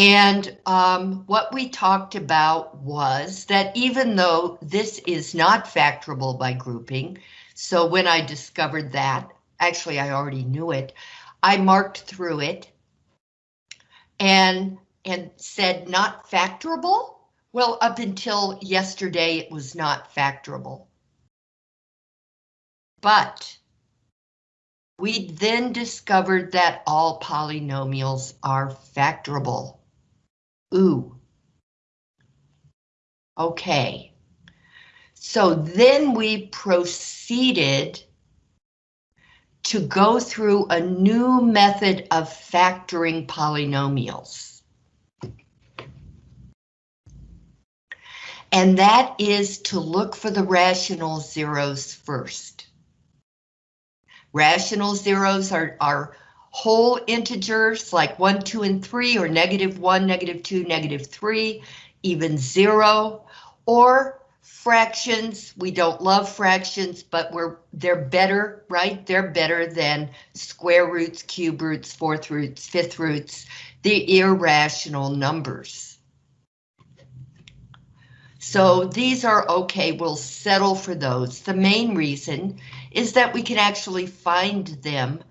And um, what we talked about was that even though this is not factorable by grouping, so when I discovered that, actually I already knew it, I marked through it and, and said not factorable. Well, up until yesterday, it was not factorable. But we then discovered that all polynomials are factorable. Ooh. Okay. So then we proceeded to go through a new method of factoring polynomials. And that is to look for the rational zeros first. Rational zeros are, are whole integers like 1, 2, and 3, or negative 1, negative 2, negative 3, even 0, or fractions. We don't love fractions, but we're they're better, right? They're better than square roots, cube roots, fourth roots, fifth roots, the irrational numbers. So these are okay, we'll settle for those. The main reason is that we can actually find them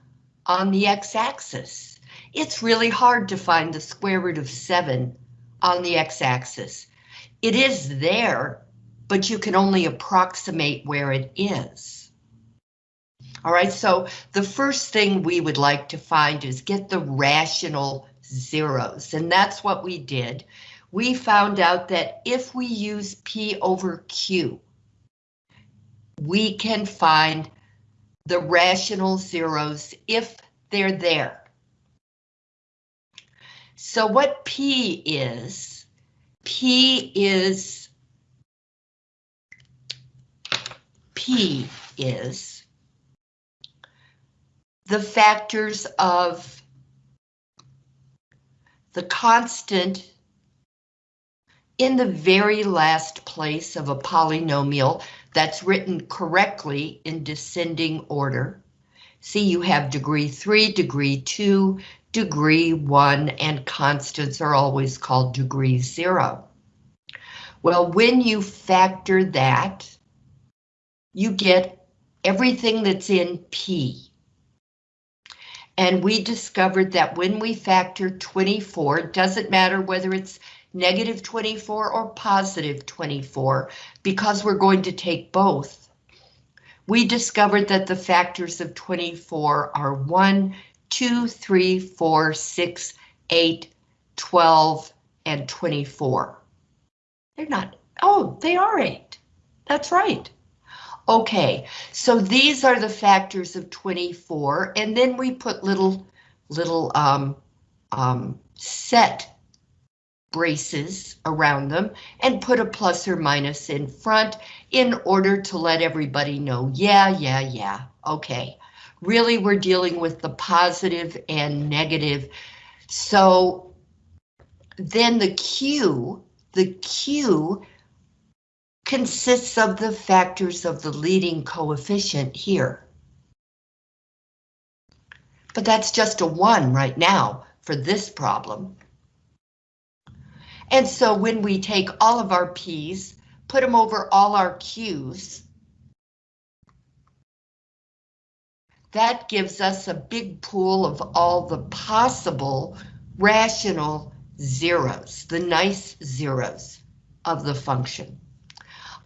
on the x-axis. It's really hard to find the square root of 7 on the x-axis. It is there, but you can only approximate where it is. All right, so the first thing we would like to find is get the rational zeros, and that's what we did. We found out that if we use P over Q, we can find the rational zeros if they're there. So what P is, P is, P is the factors of the constant in the very last place of a polynomial that's written correctly in descending order. See, you have degree 3, degree 2, degree 1, and constants are always called degree 0. Well, when you factor that, you get everything that's in P. And we discovered that when we factor 24, it doesn't matter whether it's negative 24 or positive 24, because we're going to take both. We discovered that the factors of 24 are 1, 2, 3, 4, 6, 8, 12, and 24. They're not, oh, they are 8. That's right. Okay, so these are the factors of 24, and then we put little, little um, um, set braces around them and put a plus or minus in front in order to let everybody know, yeah, yeah, yeah, okay. Really, we're dealing with the positive and negative. So then the Q, the Q consists of the factors of the leading coefficient here. But that's just a one right now for this problem. And so when we take all of our P's, put them over all our Q's, that gives us a big pool of all the possible rational zeros, the nice zeros of the function.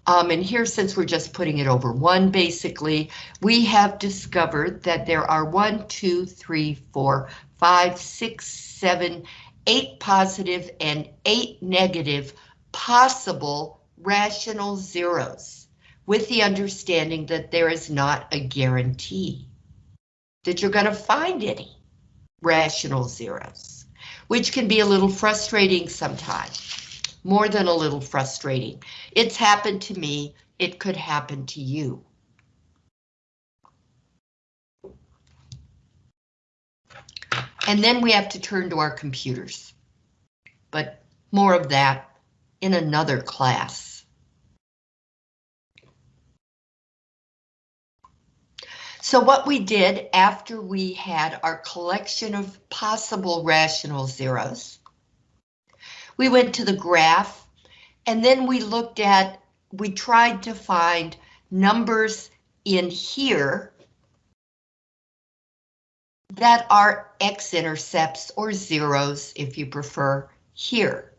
Um, and here, since we're just putting it over one, basically, we have discovered that there are one, two, three, four, five, six, seven, eight positive and eight negative possible rational zeros with the understanding that there is not a guarantee that you're going to find any rational zeros, which can be a little frustrating sometimes, more than a little frustrating. It's happened to me, it could happen to you. And then we have to turn to our computers. But more of that in another class. So what we did after we had our collection of possible rational zeros, We went to the graph, and then we looked at, we tried to find numbers in here that are x-intercepts or zeros, if you prefer, here.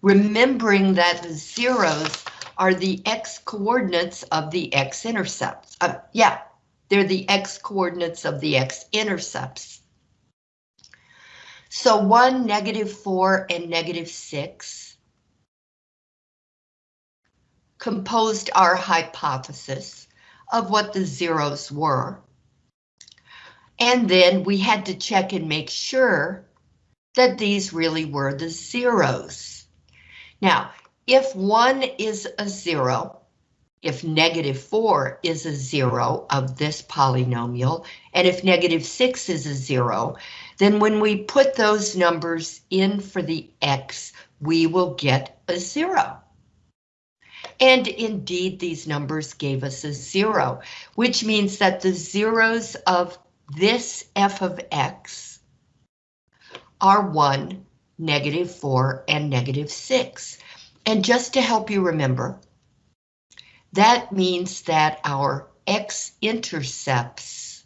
Remembering that the zeros are the x-coordinates of the x-intercepts. Uh, yeah, they're the x-coordinates of the x-intercepts. So 1, negative 4, and negative 6 composed our hypothesis of what the zeros were. And then we had to check and make sure that these really were the zeros. Now, if 1 is a 0, if negative 4 is a 0 of this polynomial, and if negative 6 is a 0, then when we put those numbers in for the x, we will get a 0. And indeed, these numbers gave us a 0, which means that the zeros of this f of x are 1, negative 4, and negative 6. And just to help you remember, that means that our x-intercepts,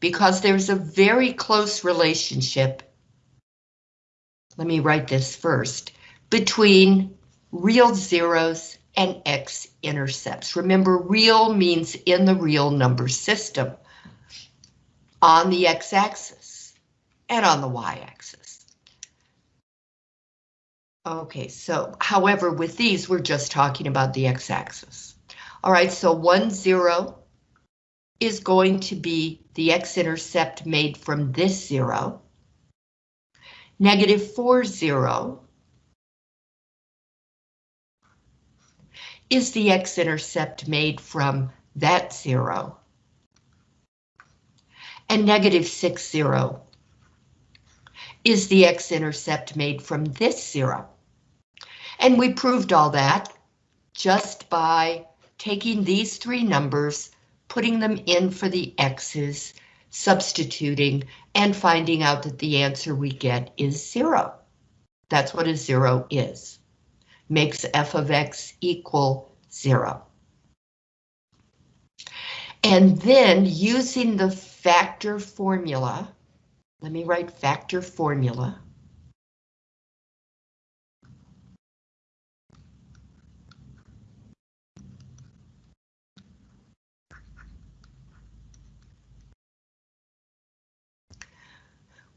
because there's a very close relationship, let me write this first, between real zeros and x-intercepts. Remember, real means in the real number system on the x-axis and on the y-axis. Okay, so however, with these, we're just talking about the x-axis. All right, so 1, 0 is going to be the x-intercept made from this 0. Negative 4, 0 is the x-intercept made from that 0 and negative 6, 0 is the x-intercept made from this zero. And we proved all that just by taking these three numbers, putting them in for the x's, substituting, and finding out that the answer we get is zero. That's what a zero is. Makes f of x equal zero. And then using the factor formula, let me write factor formula.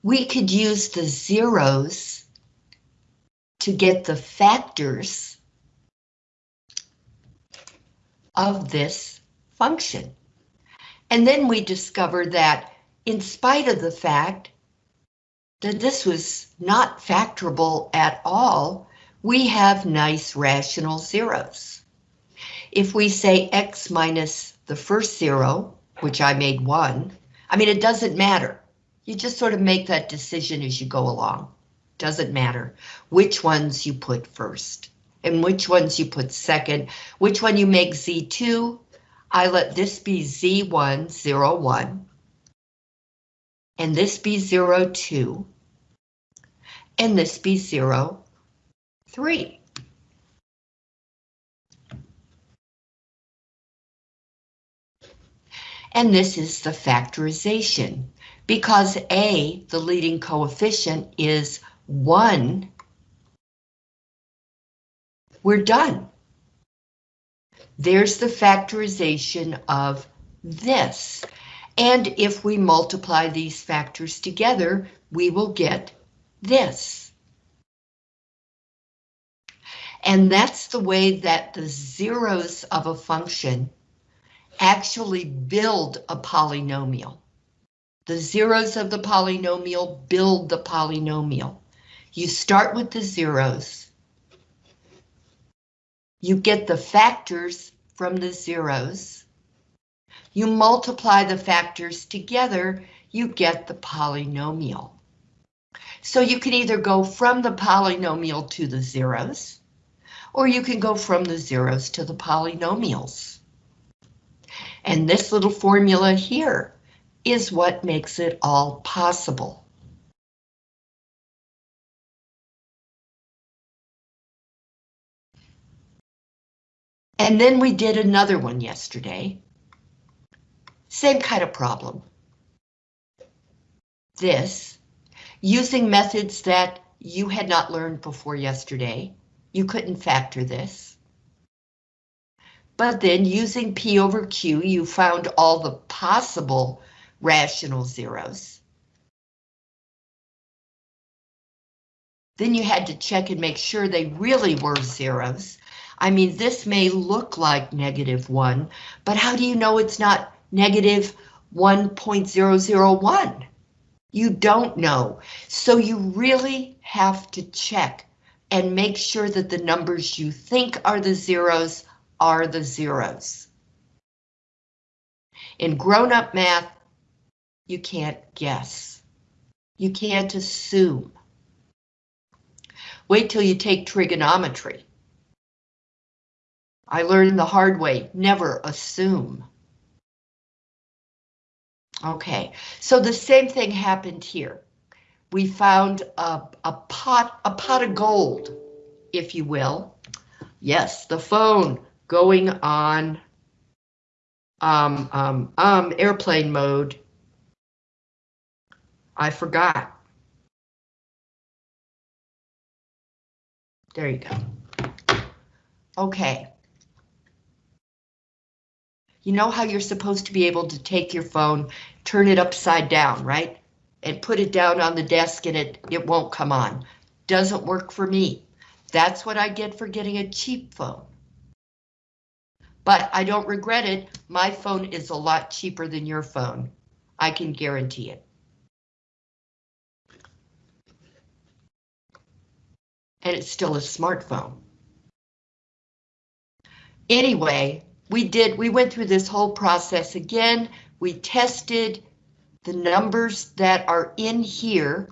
We could use the zeros to get the factors of this function. And then we discovered that in spite of the fact that this was not factorable at all, we have nice rational zeros. If we say x minus the first zero, which I made one, I mean, it doesn't matter. You just sort of make that decision as you go along. Doesn't matter which ones you put first and which ones you put second, which one you make Z2, I let this be Z1, 0, 1, and this be 0, 2, and this be 0, 3. And this is the factorization. Because A, the leading coefficient, is 1, we're done. There's the factorization of this. And if we multiply these factors together, we will get this. And that's the way that the zeros of a function actually build a polynomial. The zeros of the polynomial build the polynomial. You start with the zeros, you get the factors from the zeros. You multiply the factors together, you get the polynomial. So you can either go from the polynomial to the zeros, or you can go from the zeros to the polynomials. And this little formula here is what makes it all possible. And then we did another one yesterday. Same kind of problem. This, using methods that you had not learned before yesterday. You couldn't factor this. But then using P over Q, you found all the possible rational zeros. Then you had to check and make sure they really were zeros. I mean, this may look like negative one, but how do you know it's not negative 1.001? You don't know. So you really have to check and make sure that the numbers you think are the zeros are the zeros. In grown-up math, you can't guess. You can't assume. Wait till you take trigonometry. I learned the hard way, never assume. Okay, so the same thing happened here. We found a, a pot, a pot of gold, if you will. Yes, the phone going on um, um, um, airplane mode. I forgot. There you go. Okay. You know how you're supposed to be able to take your phone, turn it upside down, right? And put it down on the desk and it, it won't come on. Doesn't work for me. That's what I get for getting a cheap phone. But I don't regret it. My phone is a lot cheaper than your phone. I can guarantee it. And it's still a smartphone. Anyway, we did, we went through this whole process again. We tested the numbers that are in here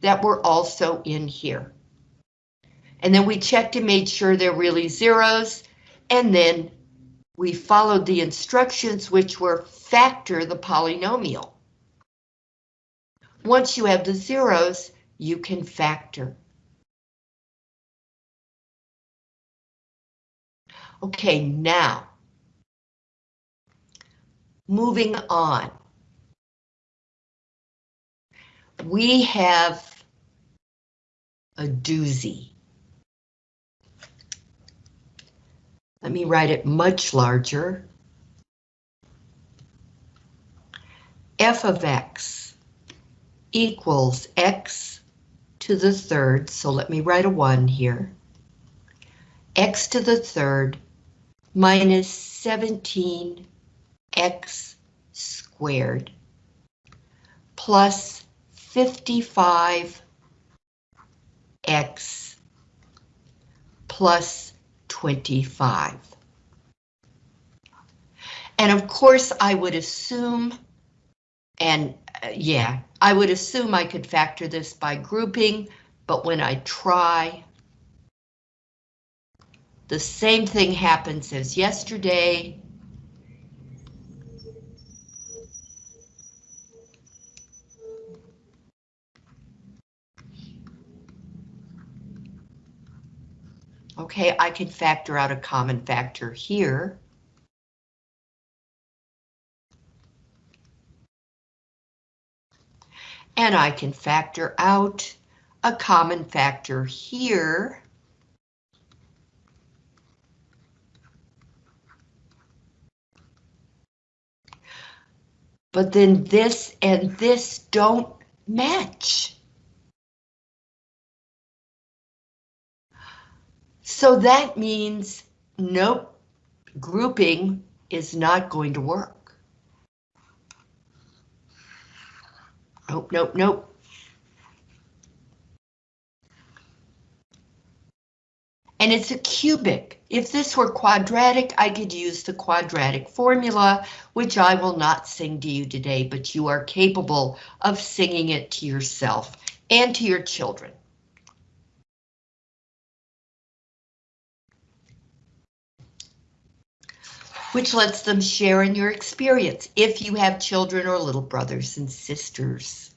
that were also in here. And then we checked and made sure they're really zeros. And then we followed the instructions, which were factor the polynomial. Once you have the zeros, you can factor. Okay, now Moving on. We have a doozy. Let me write it much larger. f of x equals x to the third, so let me write a 1 here. x to the third minus 17 x squared plus 55 x plus 25. And of course, I would assume, and uh, yeah, I would assume I could factor this by grouping, but when I try, the same thing happens as yesterday. Okay, I can factor out a common factor here. And I can factor out a common factor here. But then this and this don't match. So that means nope, grouping is not going to work. Nope, nope, nope. And it's a cubic. If this were quadratic, I could use the quadratic formula, which I will not sing to you today, but you are capable of singing it to yourself and to your children. Which lets them share in your experience if you have children or little brothers and sisters.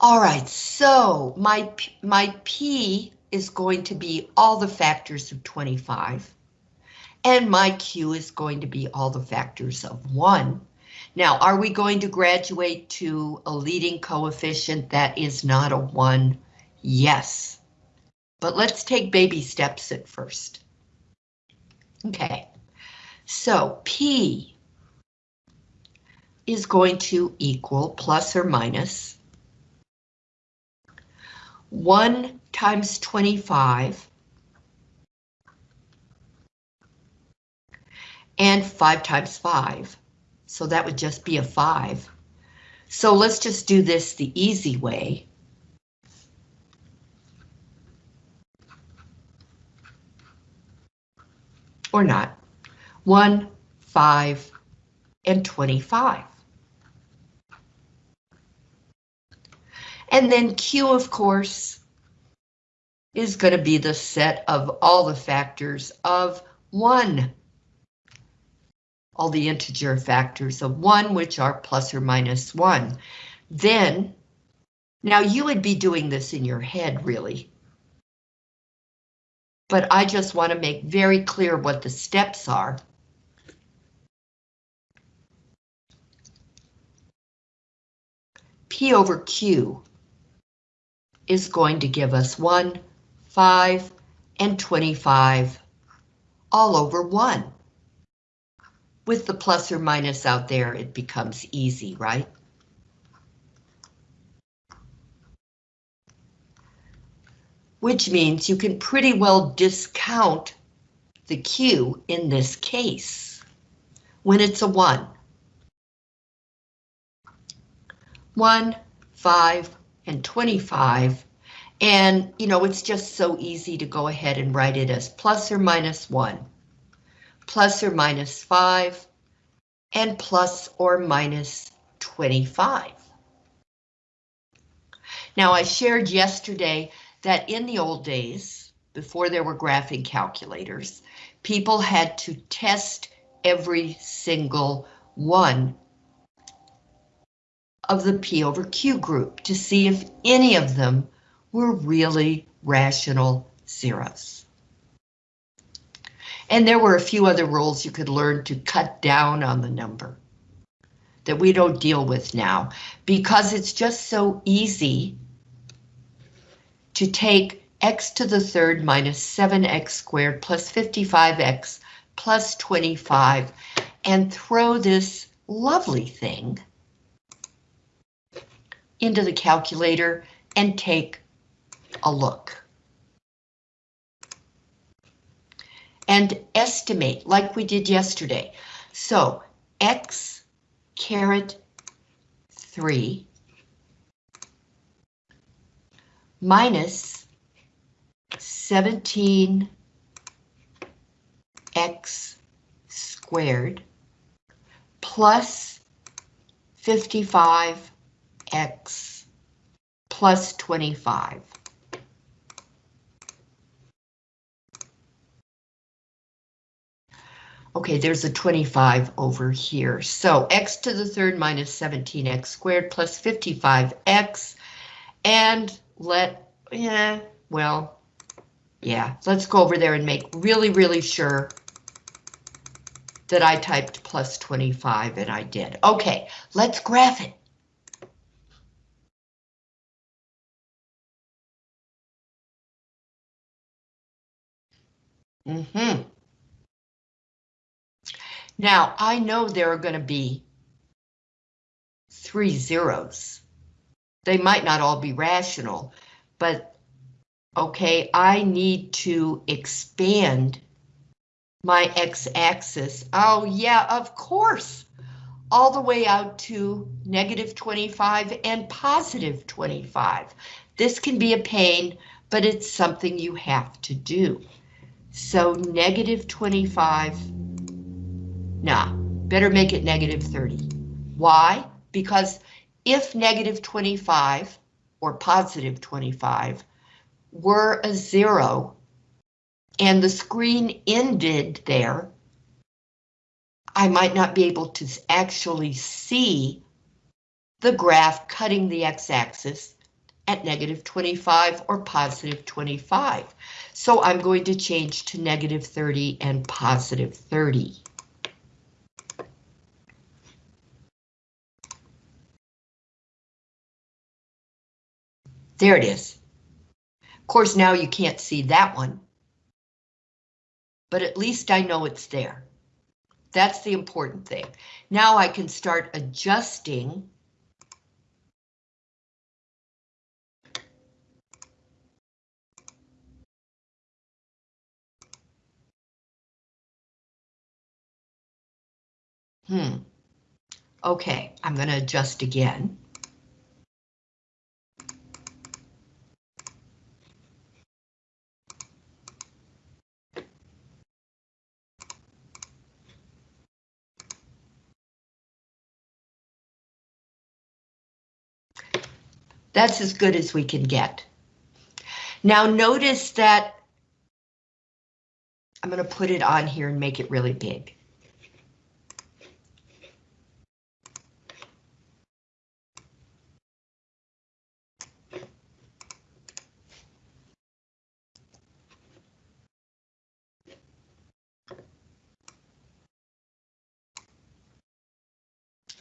All right, so my, my P is going to be all the factors of 25, and my Q is going to be all the factors of 1. Now, are we going to graduate to a leading coefficient that is not a 1? Yes. But let's take baby steps at first. Okay, so P is going to equal plus or minus 1 times 25 and 5 times 5. So that would just be a 5. So let's just do this the easy way. Or not. 1, 5, and 25. And then Q, of course, is going to be the set of all the factors of 1. All the integer factors of 1, which are plus or minus 1. Then, now you would be doing this in your head, really. But I just want to make very clear what the steps are. P over Q is going to give us 1, 5, and 25 all over 1. With the plus or minus out there, it becomes easy, right? Which means you can pretty well discount the Q in this case when it's a 1. 1, 5, and 25. And, you know, it's just so easy to go ahead and write it as plus or minus 1, plus or minus 5, and plus or minus 25. Now, I shared yesterday that in the old days, before there were graphing calculators, people had to test every single one of the P over Q group to see if any of them were really rational zeros. And there were a few other rules you could learn to cut down on the number that we don't deal with now because it's just so easy to take x to the third minus 7x squared plus 55x plus 25 and throw this lovely thing into the calculator and take a look. And estimate like we did yesterday. So x caret 3 minus 17x squared plus 55 x plus 25. Okay, there's a 25 over here. So x to the third minus 17x squared plus 55x. And let, yeah, well, yeah, let's go over there and make really, really sure that I typed plus 25 and I did. Okay, let's graph it. Mm hmm Now, I know there are going to be three zeros. They might not all be rational, but okay, I need to expand my x-axis. Oh yeah, of course, all the way out to negative 25 and positive 25. This can be a pain, but it's something you have to do. So negative 25, nah, better make it negative 30. Why? Because if negative 25 or positive 25 were a zero and the screen ended there, I might not be able to actually see the graph cutting the x-axis at negative 25 or positive 25. So I'm going to change to negative 30 and positive 30. There it is. Of course, now you can't see that one. But at least I know it's there. That's the important thing. Now I can start adjusting Hmm. Okay, I'm going to adjust again. That's as good as we can get. Now notice that I'm going to put it on here and make it really big.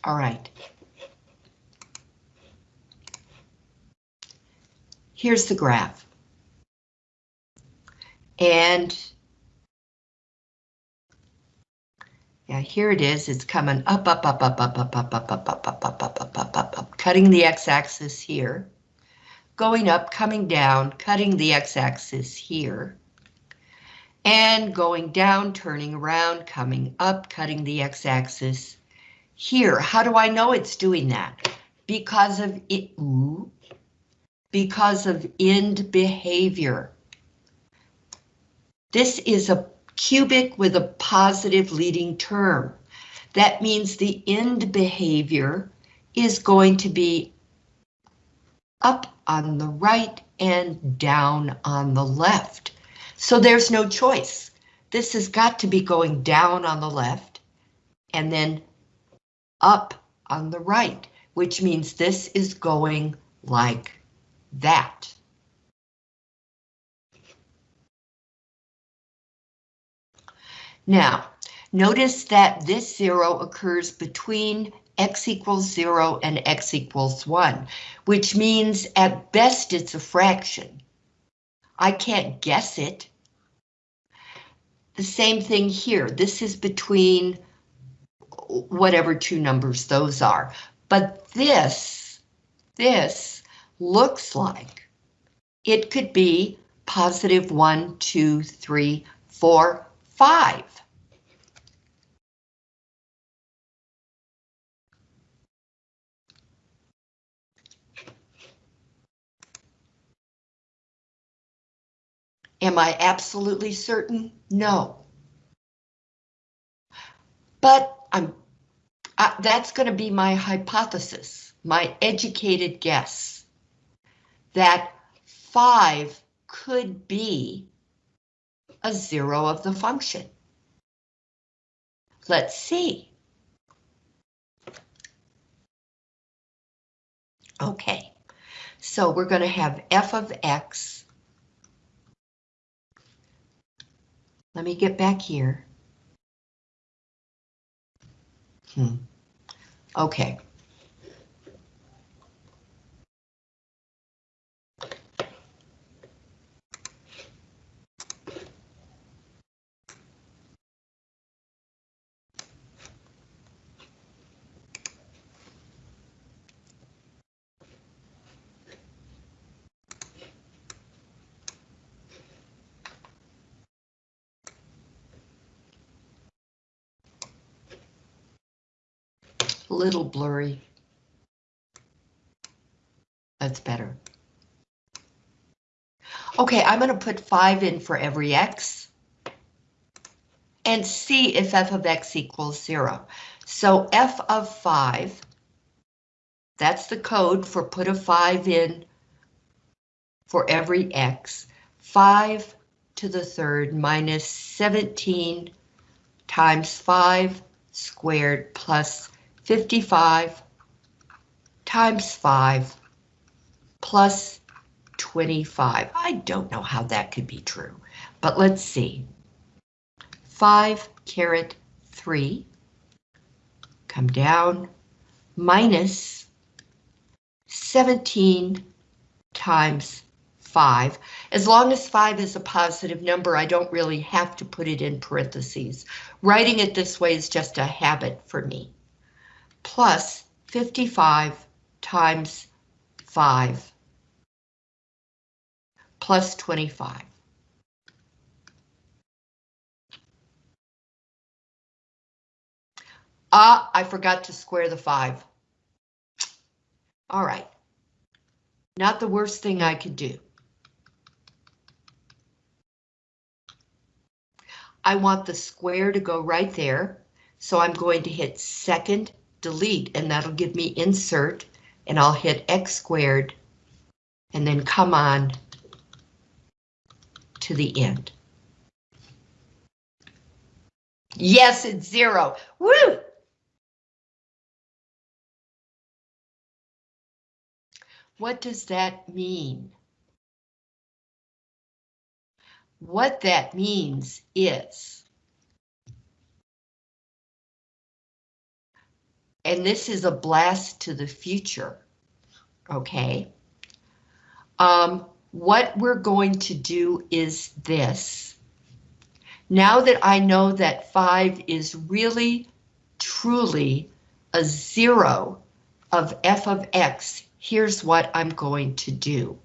All right. Here's the graph. And yeah, here it is. It's coming up, up, up, up, up, up, up, up, up, up, up, up, up, up, up, up, up, cutting the x-axis here, going up, coming down, cutting the x-axis here, and going down, turning around, coming up, cutting the x-axis here. How do I know it's doing that? Because of it, ooh, because of end behavior. This is a cubic with a positive leading term. That means the end behavior is going to be up on the right and down on the left. So there's no choice. This has got to be going down on the left and then up on the right, which means this is going like that. Now, notice that this zero occurs between x equals zero and x equals one, which means at best it's a fraction. I can't guess it. The same thing here. This is between whatever two numbers those are. But this, this looks like. It could be positive one, two, three, four, five. Am I absolutely certain? No. But I'm, that's going to be my hypothesis, my educated guess that 5 could be a zero of the function. Let's see. Okay, so we're going to have f of x. Let me get back here. Hmm. Okay. Little blurry. That's better. Okay, I'm going to put 5 in for every x and see if f of x equals 0. So f of 5, that's the code for put a 5 in for every x. 5 to the third minus 17 times 5 squared plus 55 times 5 plus 25. I don't know how that could be true, but let's see. 5 caret 3, come down, minus 17 times 5. As long as 5 is a positive number, I don't really have to put it in parentheses. Writing it this way is just a habit for me. Plus 55 times 5 plus 25. Ah, I forgot to square the 5. All right. Not the worst thing I could do. I want the square to go right there, so I'm going to hit second delete, and that'll give me insert, and I'll hit x squared, and then come on to the end. Yes, it's zero. Woo! What does that mean? What that means is, and this is a blast to the future, okay? Um, what we're going to do is this. Now that I know that 5 is really, truly a zero of f of x, here's what I'm going to do.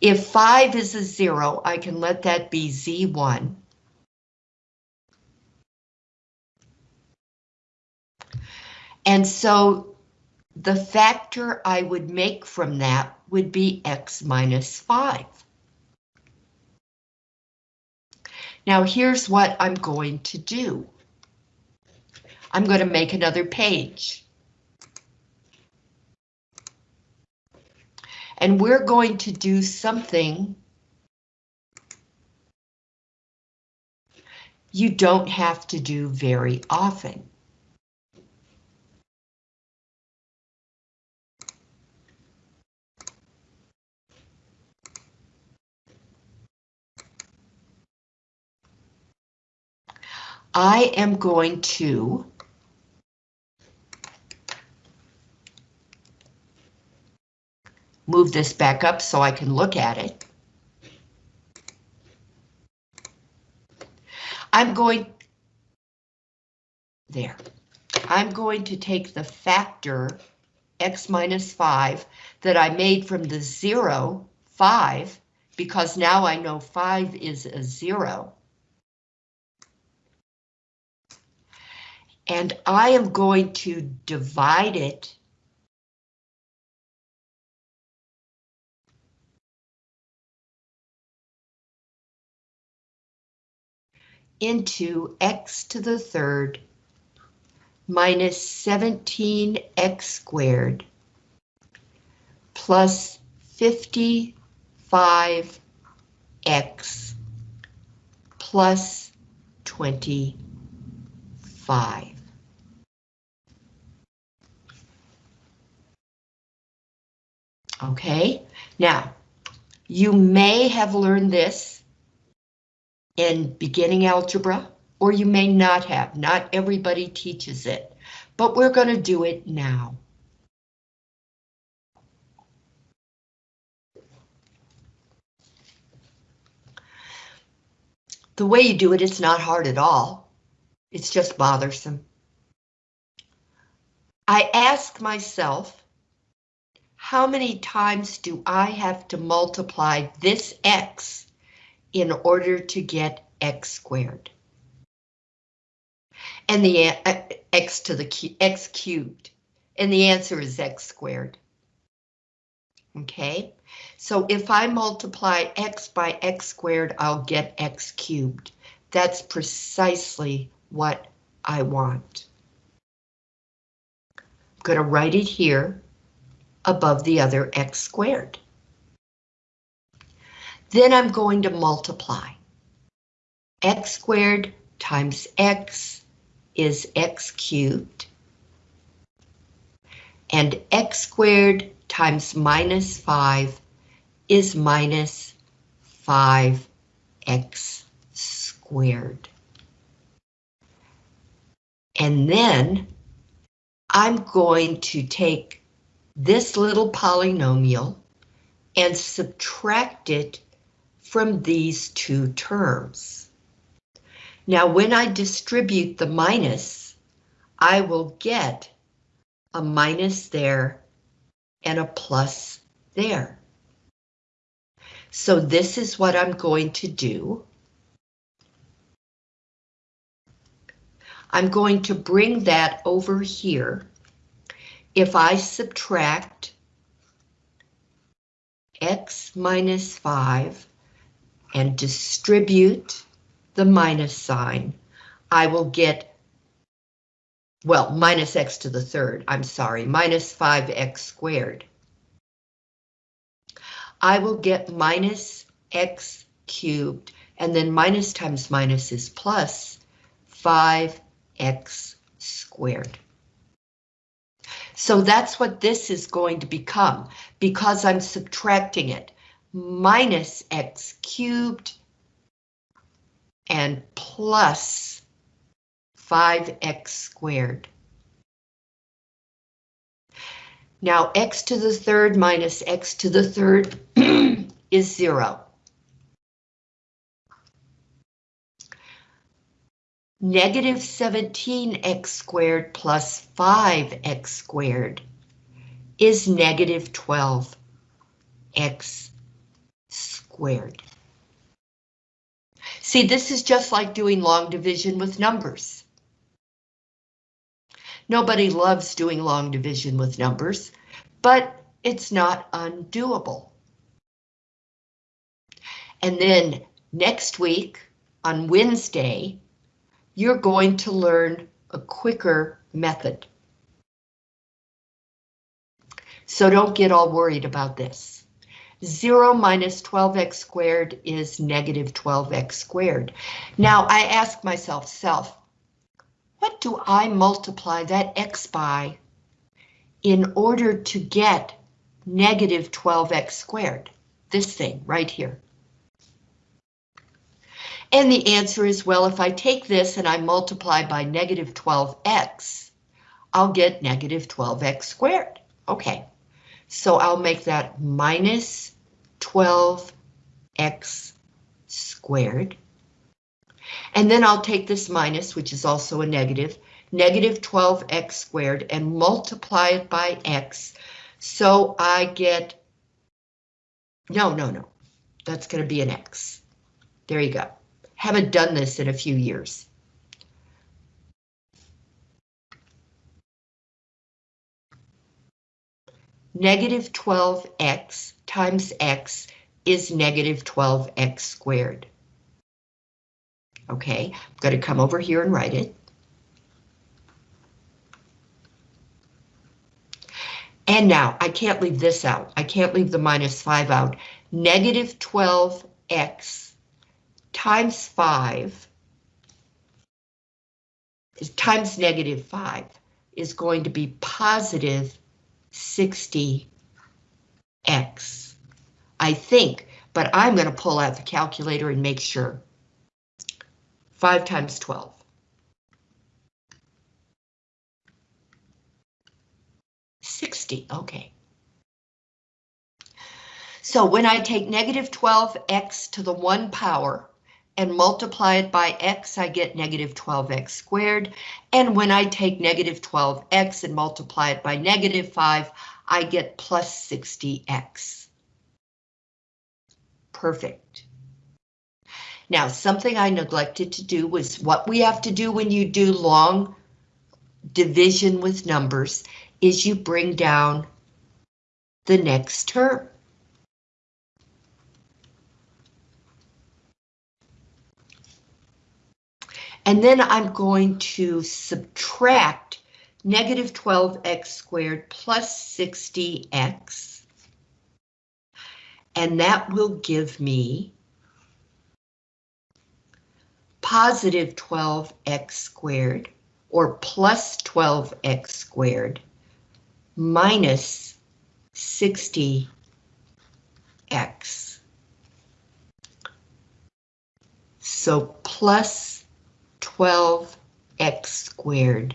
If 5 is a zero, I can let that be z1. And so the factor I would make from that would be x minus 5. Now here's what I'm going to do. I'm going to make another page. And we're going to do something you don't have to do very often. I am going to move this back up so I can look at it. I'm going there. I'm going to take the factor x minus 5 that I made from the 0, 5, because now I know 5 is a 0. And I am going to divide it into x to the third minus 17x squared plus 55x plus 25. Okay, now you may have learned this in beginning algebra, or you may not have. Not everybody teaches it, but we're going to do it now. The way you do it, it's not hard at all. It's just bothersome. I ask myself, how many times do I have to multiply this x in order to get x squared? And the uh, x to the x cubed, and the answer is x squared. Okay, so if I multiply x by x squared, I'll get x cubed. That's precisely what I want. I'm going to write it here above the other x squared. Then I'm going to multiply. x squared times x is x cubed. And x squared times minus 5 is minus 5x squared. And then I'm going to take this little polynomial and subtract it from these two terms. Now, when I distribute the minus, I will get a minus there and a plus there. So this is what I'm going to do. I'm going to bring that over here. If I subtract x minus 5 and distribute the minus sign, I will get, well, minus x to the third, I'm sorry, minus 5x squared. I will get minus x cubed, and then minus times minus is plus 5x squared. So that's what this is going to become because I'm subtracting it. Minus x cubed and plus 5x squared. Now x to the third minus x to the third is zero. Negative 17x squared plus 5x squared is negative 12x squared. See, this is just like doing long division with numbers. Nobody loves doing long division with numbers, but it's not undoable. And then next week on Wednesday, you're going to learn a quicker method. So don't get all worried about this. 0 minus 12x squared is negative 12x squared. Now I ask myself, self, what do I multiply that x by in order to get negative 12x squared? This thing right here. And the answer is, well, if I take this and I multiply by negative 12x, I'll get negative 12x squared. Okay, so I'll make that minus 12x squared. And then I'll take this minus, which is also a negative, negative 12x squared, and multiply it by x. So I get, no, no, no, that's going to be an x. There you go. Haven't done this in a few years. Negative 12x times x is negative 12x squared. Okay, I'm going to come over here and write it. And now I can't leave this out. I can't leave the minus 5 out. Negative 12x times 5 is times negative 5 is going to be positive 60x. I think, but I'm going to pull out the calculator and make sure. 5 times 12. Sixty, okay. So when I take negative 12x to the 1 power, and multiply it by x, I get negative 12x squared. And when I take negative 12x and multiply it by negative 5, I get plus 60x. Perfect. Now, something I neglected to do was what we have to do when you do long division with numbers is you bring down the next term. And then I'm going to subtract negative 12x squared plus 60x. And that will give me positive 12x squared or plus 12x squared minus 60x. So plus 12x squared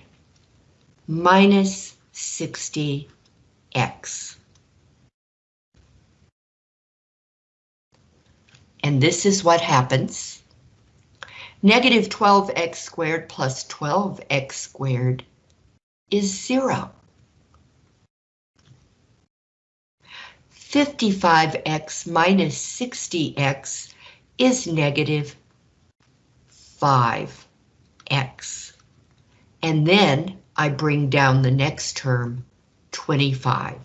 minus 60x. And this is what happens. Negative 12x squared plus 12x squared is zero. 55x minus 60x is negative 5x. And then I bring down the next term, 25.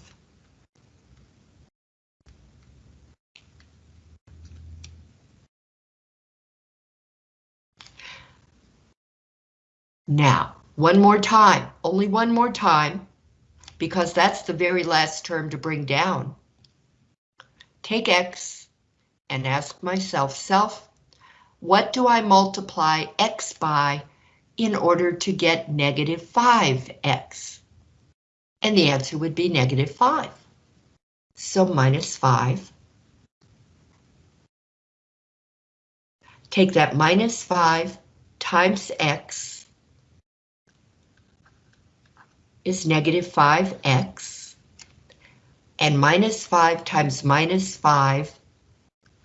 Now, one more time, only one more time, because that's the very last term to bring down. Take X and ask myself, self, what do I multiply X by in order to get negative 5X? And the answer would be negative 5. So minus 5. Take that minus 5 times X is negative 5x, and minus 5 times minus 5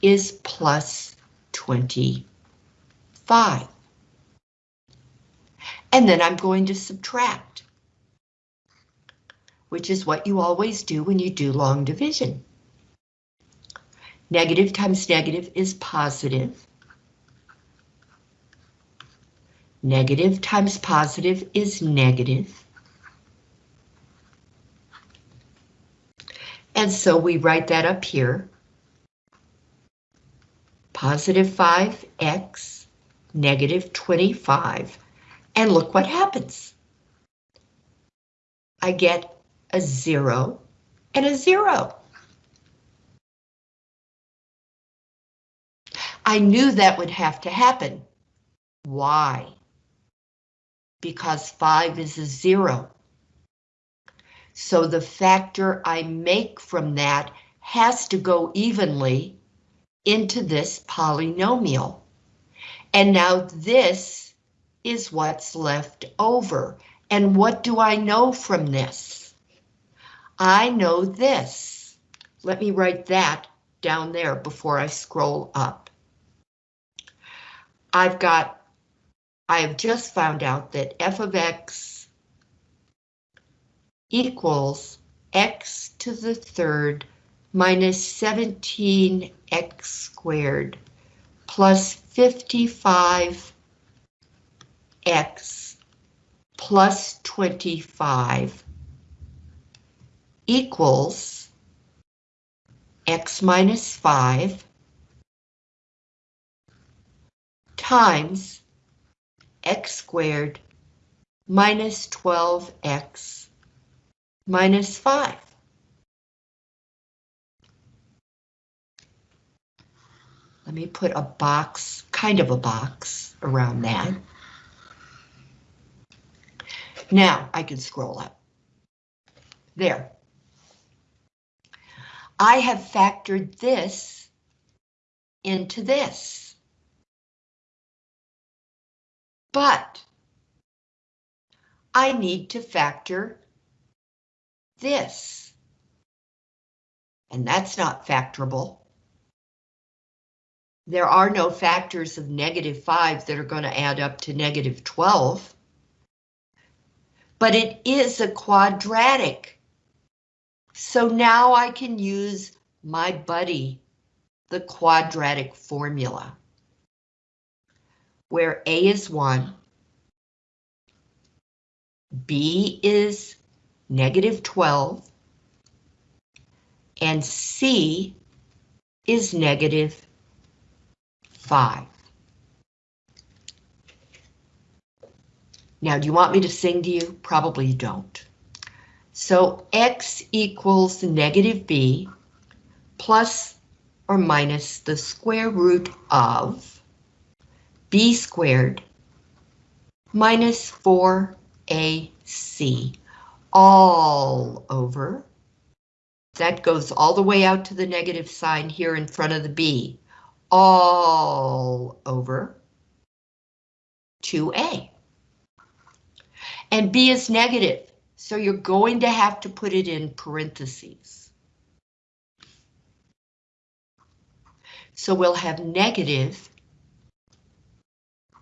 is plus 25. And then I'm going to subtract, which is what you always do when you do long division. Negative times negative is positive. Negative times positive is negative. And so we write that up here. Positive 5x, negative 25. And look what happens. I get a zero and a zero. I knew that would have to happen. Why? Because 5 is a zero. So the factor I make from that has to go evenly into this polynomial. And now this is what's left over. And what do I know from this? I know this. Let me write that down there before I scroll up. I've got, I have just found out that f of x equals x to the third minus 17x squared plus 55x plus 25 equals x minus 5 times x squared minus 12x minus 5. Let me put a box, kind of a box, around that. Now I can scroll up. There. I have factored this into this. But I need to factor this. And that's not factorable. There are no factors of negative 5 that are going to add up to negative 12. But it is a quadratic. So now I can use my buddy, the quadratic formula, where A is 1, B is negative 12, and C is negative 5. Now, do you want me to sing to you? Probably you don't. So x equals negative b plus or minus the square root of b squared minus 4ac all over That goes all the way out to the negative sign here in front of the B. All over 2A. And B is negative, so you're going to have to put it in parentheses. So we'll have negative,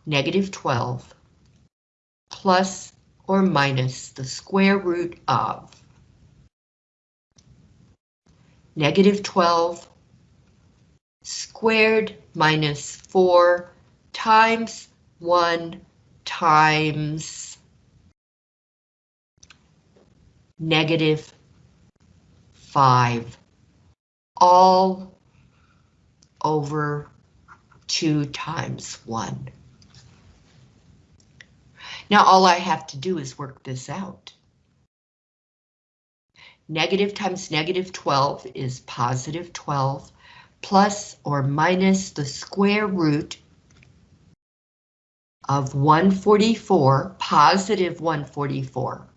negative 12, plus or minus the square root of negative 12 squared minus 4 times 1 times negative 5, all over 2 times 1. Now all I have to do is work this out. Negative times negative 12 is positive 12, plus or minus the square root of 144, positive 144.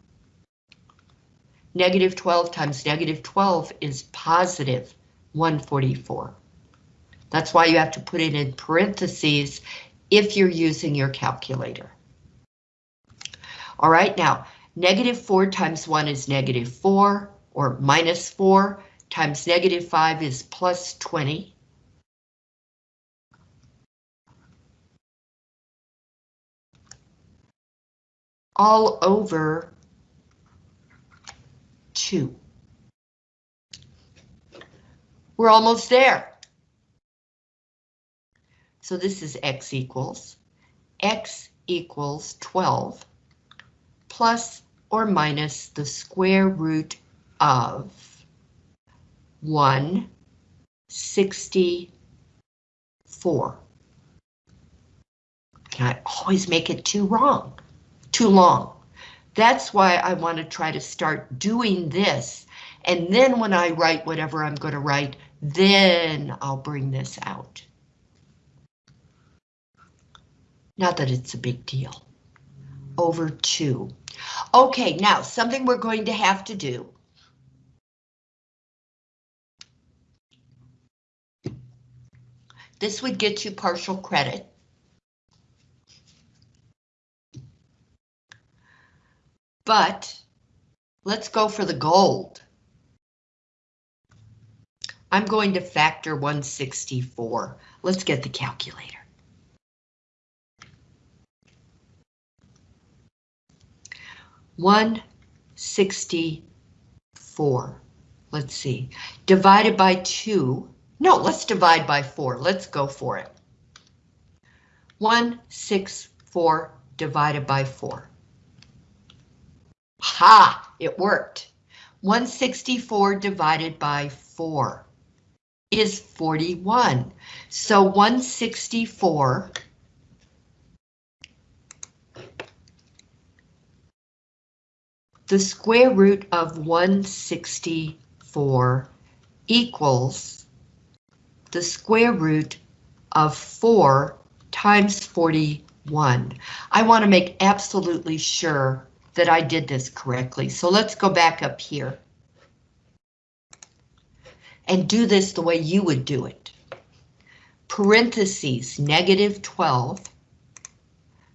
Negative 12 times negative 12 is positive 144. That's why you have to put it in parentheses if you're using your calculator. All right, now, negative 4 times 1 is negative 4, or minus 4, times negative 5 is plus 20. All over 2. We're almost there. So this is x equals, x equals 12 plus or minus the square root of 164. Can I always make it too wrong, too long? That's why I want to try to start doing this. And then when I write whatever I'm going to write, then I'll bring this out. Not that it's a big deal. Over 2. Okay, now something we're going to have to do. This would get you partial credit. But let's go for the gold. I'm going to factor 164. Let's get the calculator. One sixty-four. Let's see, divided by two. No, let's divide by four. Let's go for it. One six four divided by four. Ha! It worked. 164 divided by 4 is 41. So 164 the square root of 164 equals the square root of 4 times 41. I want to make absolutely sure that I did this correctly. So let's go back up here and do this the way you would do it. Parentheses, negative 12,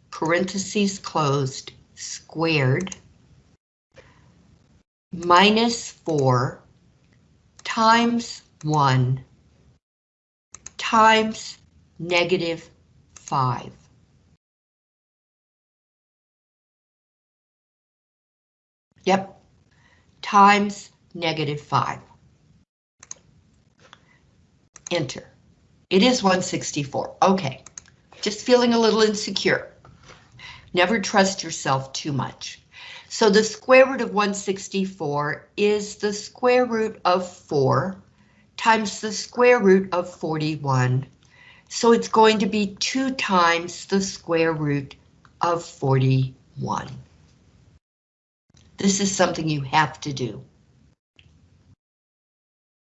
parentheses closed, squared, minus 4 times 1 times negative 5. Yep, times negative 5. Enter. It is 164. Okay, just feeling a little insecure. Never trust yourself too much. So the square root of 164 is the square root of 4 times the square root of 41. So it's going to be 2 times the square root of 41. This is something you have to do.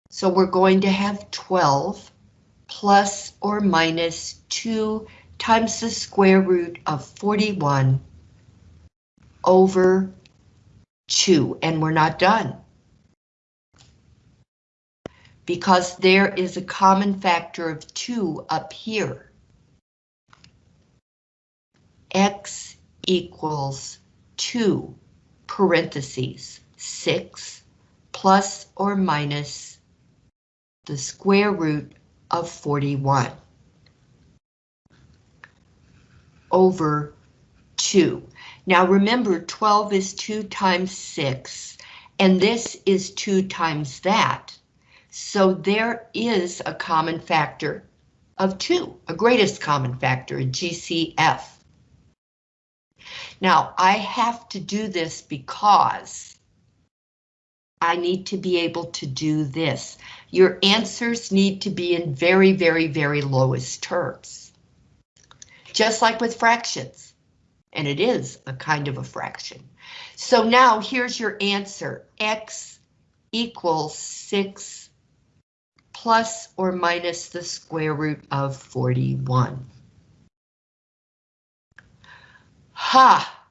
So we're going to have 12 plus or minus 2 times the square root of 41 over 2, and we're not done. because there is a common factor of 2 up here. x equals 2, parentheses, 6 plus or minus the square root of 41 over 2. Now remember, 12 is 2 times 6, and this is 2 times that. So there is a common factor of 2, a greatest common factor, a GCF. Now, I have to do this because I need to be able to do this. Your answers need to be in very, very, very lowest terms. Just like with fractions. And it is a kind of a fraction. So now here's your answer. X equals 6 plus or minus the square root of 41. Ha!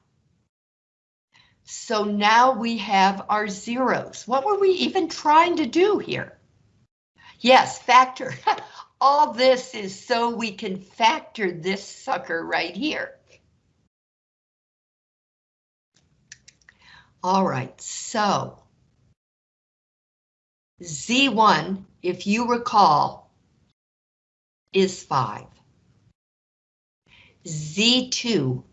So now we have our zeros. What were we even trying to do here? Yes, factor. All this is so we can factor this sucker right here. All right, so Z1, if you recall, is 5. Z2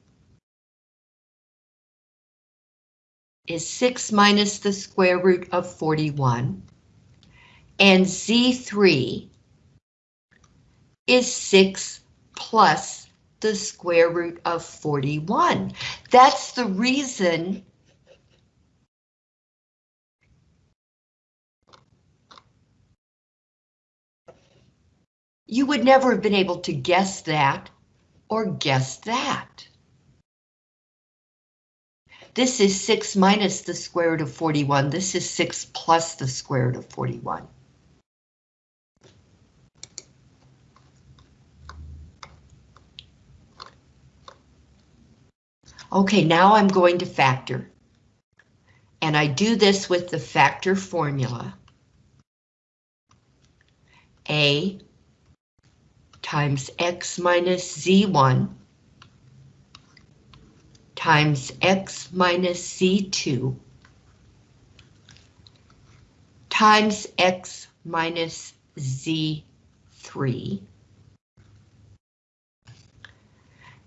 is 6 minus the square root of 41. And Z3 is 6 plus the square root of 41. That's the reason you would never have been able to guess that or guess that. This is 6 minus the square root of 41. This is 6 plus the square root of 41. Okay, now I'm going to factor. And I do this with the factor formula. A times x minus z1 times x minus c2 times x minus z3.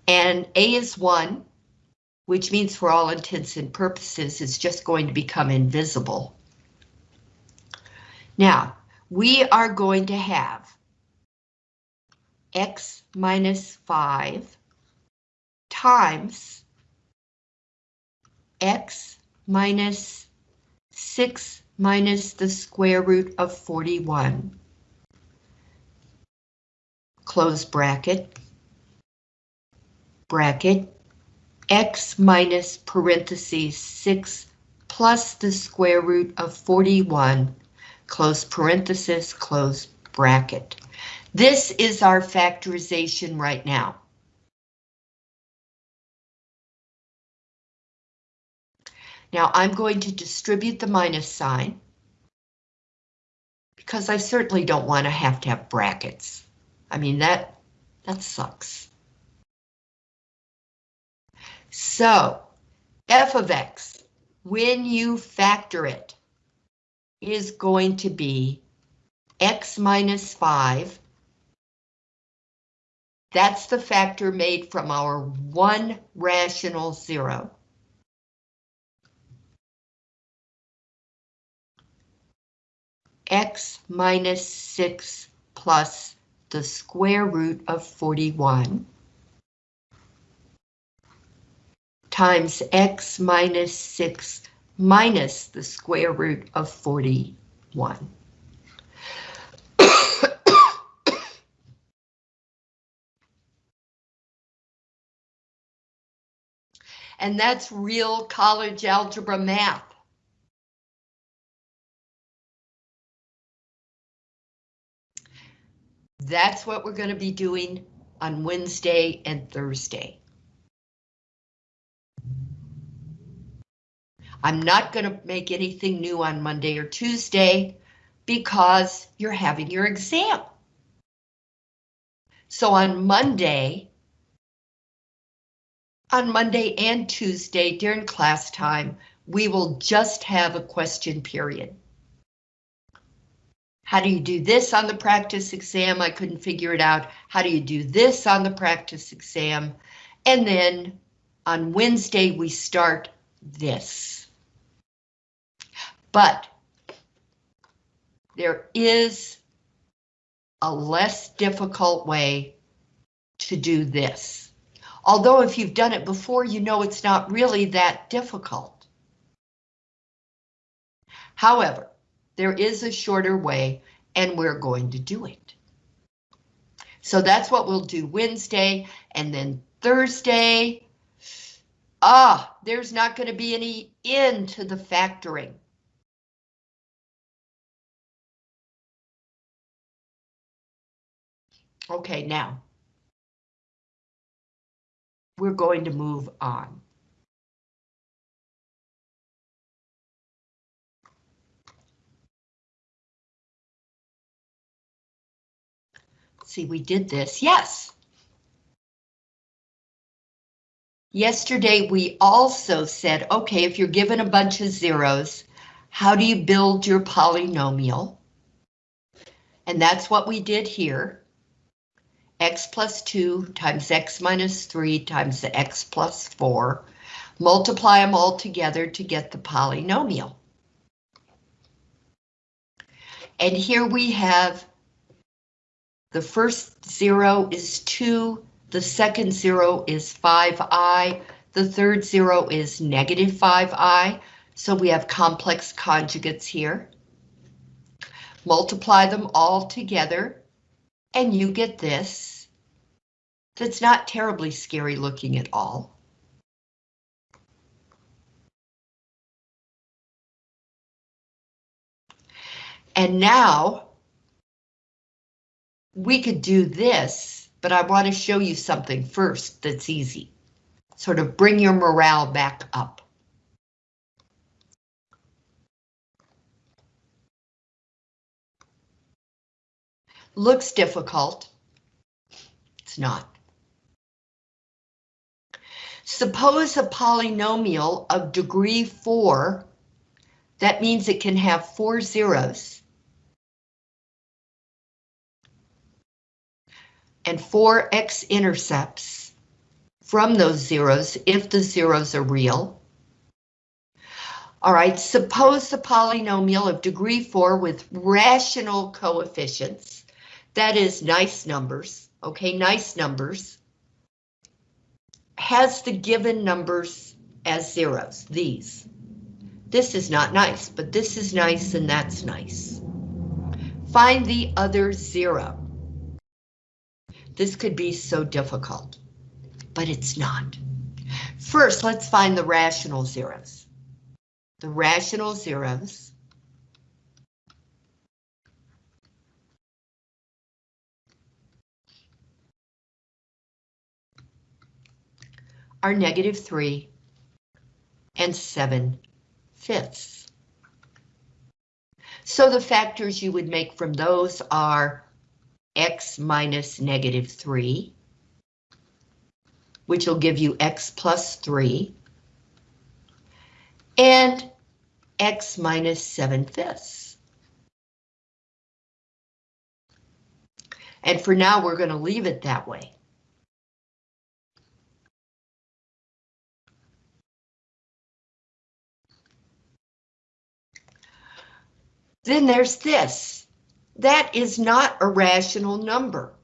And a is 1, which means for all intents and purposes it's just going to become invisible. Now, we are going to have x minus 5 times x minus 6 minus the square root of 41. Close bracket. Bracket. x minus parentheses 6 plus the square root of 41. Close parenthesis, close bracket. This is our factorization right now. Now I'm going to distribute the minus sign because I certainly don't want to have to have brackets. I mean, that, that sucks. So, f of x, when you factor it, is going to be x minus 5. That's the factor made from our one rational zero. X minus 6 plus the square root of 41 times x minus 6 minus the square root of 41. and that's real college algebra math. That's what we're going to be doing on Wednesday and Thursday. I'm not going to make anything new on Monday or Tuesday, because you're having your exam. So on Monday, on Monday and Tuesday during class time, we will just have a question period. How do you do this on the practice exam? I couldn't figure it out. How do you do this on the practice exam? And then on Wednesday, we start this. But there is a less difficult way to do this. Although if you've done it before, you know it's not really that difficult. However, there is a shorter way and we're going to do it. So that's what we'll do Wednesday and then Thursday. Ah, there's not going to be any end to the factoring. Okay, now we're going to move on. See, we did this. Yes. Yesterday, we also said, okay, if you're given a bunch of zeros, how do you build your polynomial? And that's what we did here. x plus 2 times x minus 3 times the x plus 4. Multiply them all together to get the polynomial. And here we have the first zero is 2, the second zero is 5i, the third zero is negative 5i, so we have complex conjugates here. Multiply them all together, and you get this. That's not terribly scary looking at all. And now we could do this, but I want to show you something first that's easy. Sort of bring your morale back up. Looks difficult. It's not. Suppose a polynomial of degree 4, that means it can have four zeros. And four x-intercepts from those zeros if the zeros are real. All right, suppose the polynomial of degree 4 with rational coefficients, that is nice numbers, okay, nice numbers, has the given numbers as zeros, these. This is not nice, but this is nice and that's nice. Find the other zero. This could be so difficult, but it's not. First, let's find the rational zeros. The rational zeros are negative 3 and 7 fifths. So the factors you would make from those are x minus negative 3, which will give you x plus 3, and x minus 7 fifths. And for now, we're going to leave it that way. Then there's this. That is not a rational number.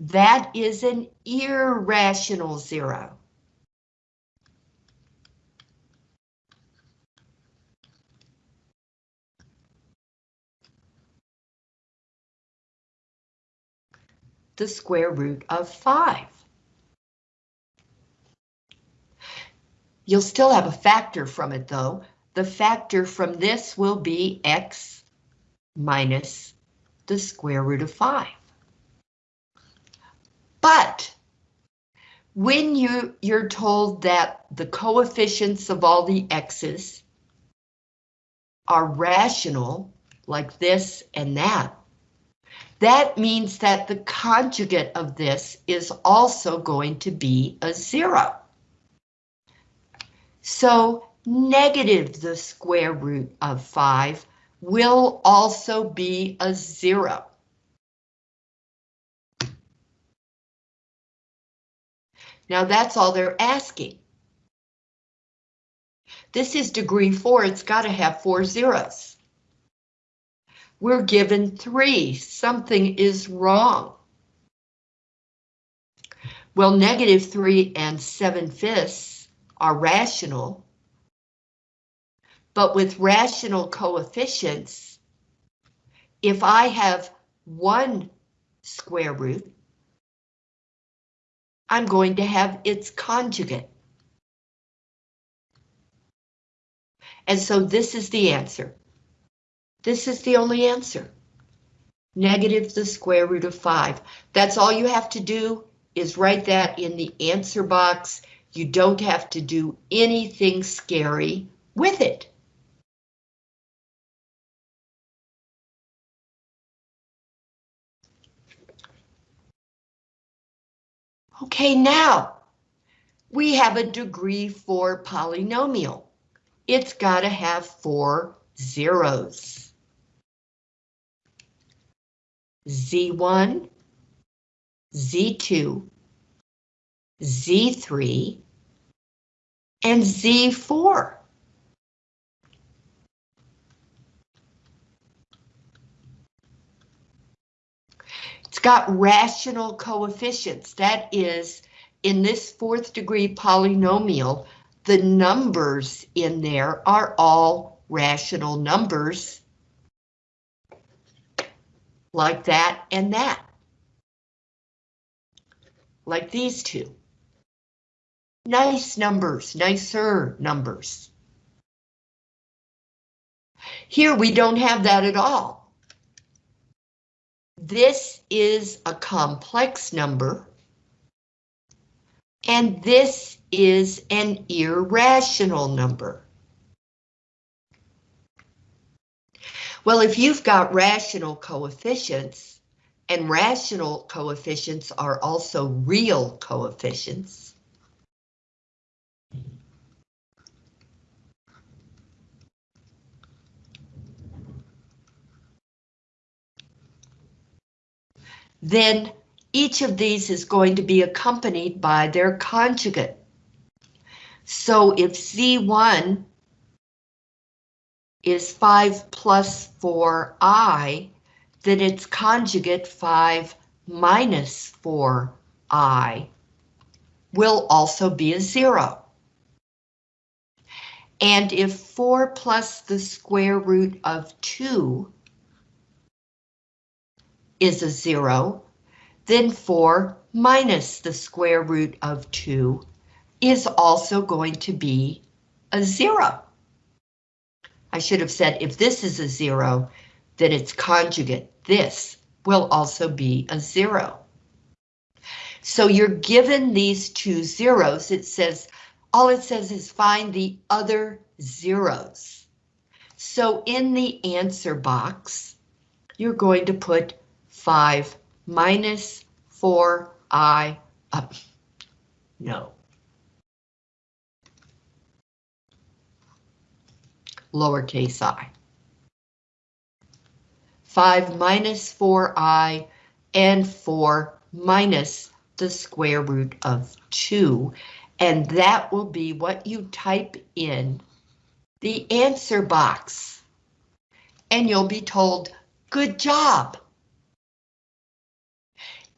That is an irrational zero. The square root of 5. You'll still have a factor from it though. The factor from this will be x minus the square root of 5. But when you, you're told that the coefficients of all the x's are rational, like this and that, that means that the conjugate of this is also going to be a zero. So negative the square root of 5 will also be a zero. Now that's all they're asking. This is degree 4, it's got to have four zeros. We're given 3, something is wrong. Well, negative 3 and 7 fifths are rational, but with rational coefficients, if I have one square root, I'm going to have its conjugate. And so this is the answer. This is the only answer. Negative the square root of 5. That's all you have to do is write that in the answer box. You don't have to do anything scary with it. Okay, now we have a degree 4 polynomial. It's got to have four zeros. Z1, Z2, Z3, and Z4. Got rational coefficients. That is, in this fourth degree polynomial, the numbers in there are all rational numbers. Like that and that. Like these two. Nice numbers, nicer numbers. Here we don't have that at all. This is a complex number. And this is an irrational number. Well, if you've got rational coefficients, and rational coefficients are also real coefficients, then each of these is going to be accompanied by their conjugate. So if Z1 is 5 plus 4i, then its conjugate 5 minus 4i will also be a 0. And if 4 plus the square root of 2 is a zero, then 4 minus the square root of 2 is also going to be a zero. I should have said if this is a zero, then its conjugate, this, will also be a zero. So you're given these two zeros, it says, all it says is find the other zeros. So in the answer box, you're going to put 5 minus 4i up. No. Lowercase i. 5 minus 4i and 4 minus the square root of 2. And that will be what you type in the answer box. And you'll be told, good job.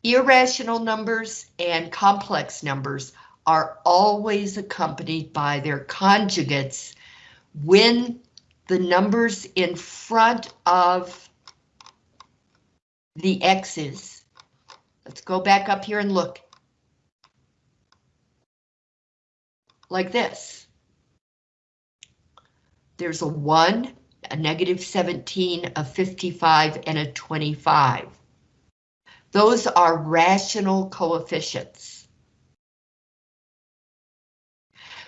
Irrational numbers and complex numbers are always accompanied by their conjugates when the numbers in front of the x's. Let's go back up here and look. Like this. There's a 1, a negative 17, a 55, and a 25. Those are rational coefficients.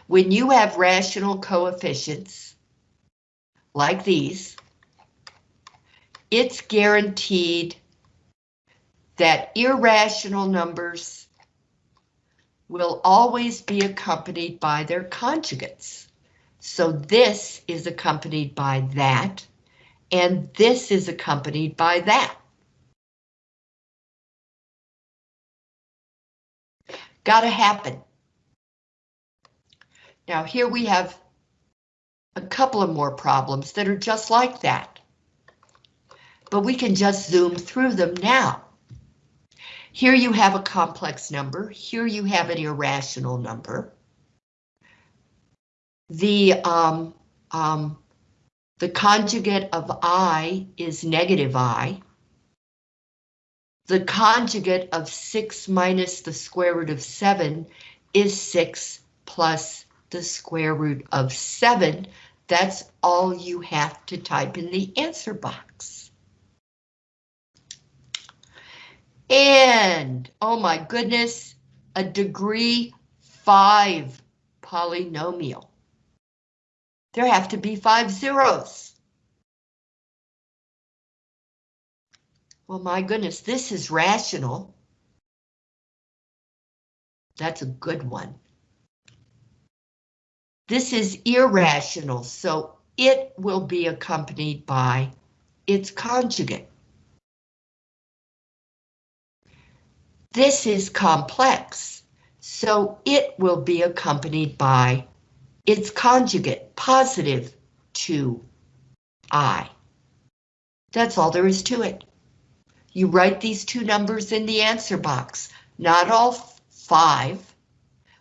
When you have rational coefficients, like these, it's guaranteed that irrational numbers will always be accompanied by their conjugates. So this is accompanied by that, and this is accompanied by that. Gotta happen. Now here we have a couple of more problems that are just like that. But we can just zoom through them now. Here you have a complex number, here you have an irrational number. The, um, um, the conjugate of i is negative i. The conjugate of 6 minus the square root of 7 is 6 plus the square root of 7. That's all you have to type in the answer box. And, oh my goodness, a degree 5 polynomial. There have to be five zeros. Well, my goodness, this is rational. That's a good one. This is irrational, so it will be accompanied by its conjugate. This is complex, so it will be accompanied by its conjugate, positive 2i. That's all there is to it. You write these two numbers in the answer box, not all five.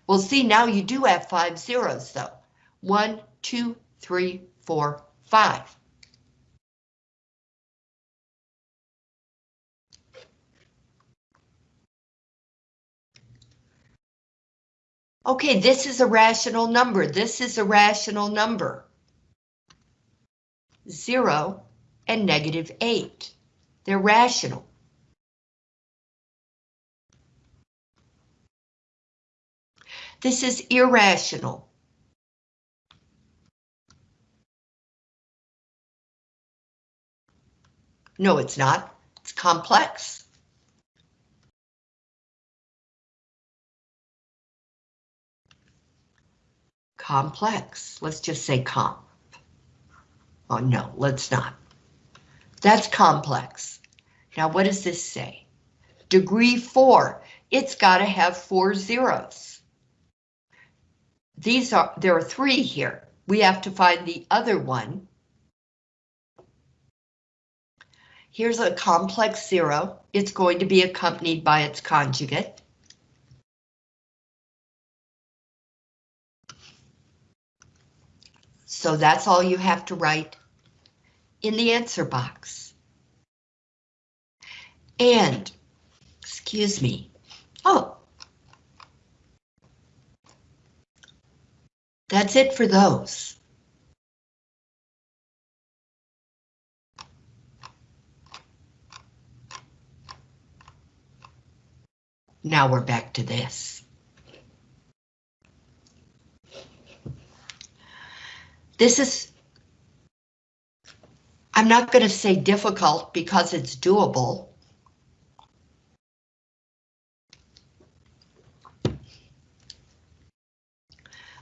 Well, see, now you do have five zeros, though. One, two, three, four, five. Okay, this is a rational number. This is a rational number. Zero and negative eight. They're rational. This is irrational. No, it's not. It's complex. Complex. Let's just say comp. Oh, no, let's not. That's complex. Now, what does this say? Degree four. It's got to have four zeros. These are, there are three here. We have to find the other one. Here's a complex zero. It's going to be accompanied by its conjugate. So that's all you have to write in the answer box. And, excuse me, oh, that's it for those. Now we're back to this. This is I'm not going to say difficult because it's doable.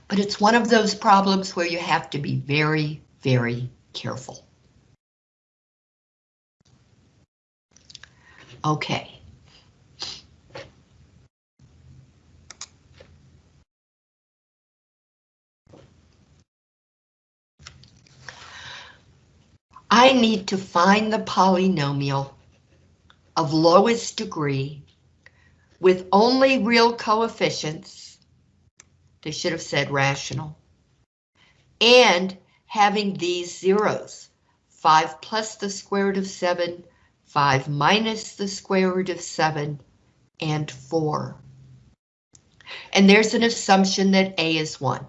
But it's one of those problems where you have to be very, very careful. Okay. I need to find the polynomial of lowest degree with only real coefficients. They should have said rational. And having these zeros, 5 plus the square root of 7, 5 minus the square root of 7, and 4. And there's an assumption that A is 1.